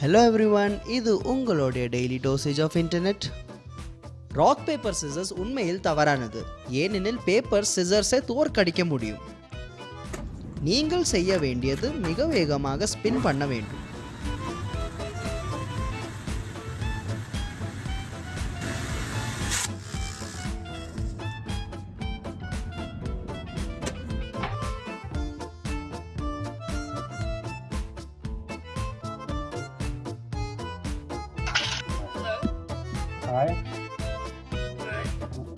Hello every one இது உங்களுடைய daily dosage of internet rock paper scissors உண்மையில் தவறானது. ஏனெனில் பேப்பர் சிசர்ஸை தோற்கடிக்க முடியும். நீங்கள் செய்ய வேண்டியது மிக வேகமாக ஸ்பின் பண்ண வேண்டும். Hi.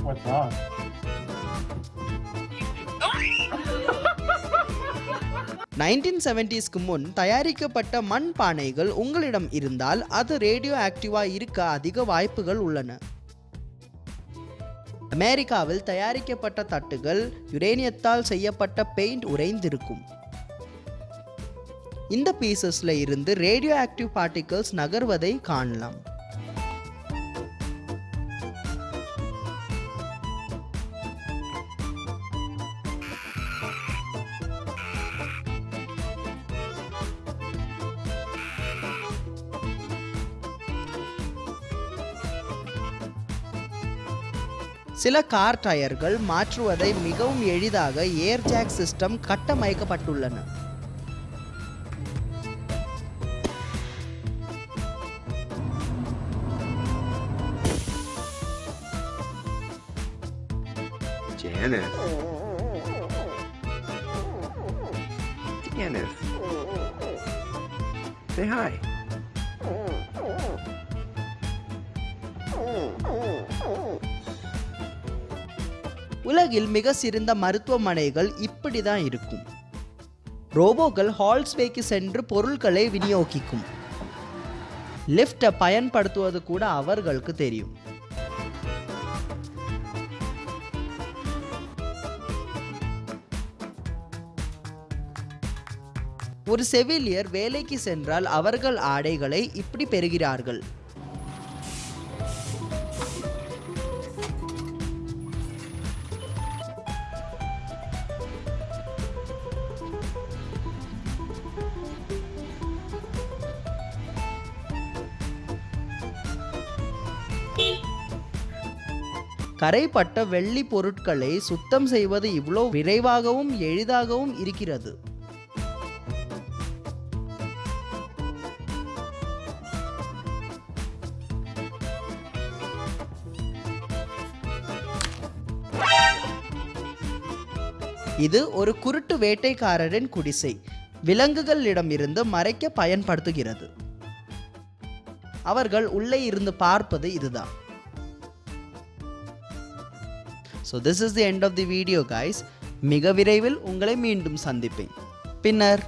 What's wrong? நைன்டீன் செவன்டிஸ்க்கு முன் தயாரிக்கப்பட்ட மண் பானைகள் உங்களிடம் இருந்தால் அது ரேடியோ ஆக்டிவாக இருக்க அதிக வாய்ப்புகள் உள்ளன அமெரிக்காவில் தயாரிக்கப்பட்ட தட்டுகள் யுரேனியத்தால் செய்யப்பட்ட பெயிண்ட் உறைந்திருக்கும் இந்த பீசஸில் இருந்து ரேடியோ ஆக்டிவ் பார்ட்டிகல்ஸ் நகர்வதை காணலாம் சில கார் டயர்கள் மாற்றுவதை மிகவும் எளிதாக ஏர் ஜாக் சிஸ்டம் கட்டமைக்கப்பட்டுள்ளன Janice. Janice. Say hi. உலகில் மிக சிறந்த மருத்துவமனைகள் இப்படி தான் இருக்கும். ரோபோக்கள் ஹால்ஸ்வேக்கு சென்று பொருட்களை விநியோகிக்கும். லிஃப்டை பயன்படுத்துவது கூட அவர்களுக்கு தெரியும். ஒரு செவிலியர் வேலைக்கு சென்றால் அவர்கள் ஆடைகளை இப்படி பெறுகிறார்கள். கரைப்பட்ட வெள்ளி பொருட்களை சுத்தம் செய்வது இவ்வளோ விரைவாகவும் எளிதாகவும் இருக்கிறது. இது ஒரு குருட்டு வேட்டைக்காரரின் குடிசை. விலங்குகளிடமிருந்து மறைக்க பயன்படுத்துகிறது. அவர்கள் உள்ளே இருந்து பார்ப்பது இதுதான். So this is the end of the video guys மிக விரைவில் உங்களை மீண்டும் சந்திப்பேன். பின்னர்.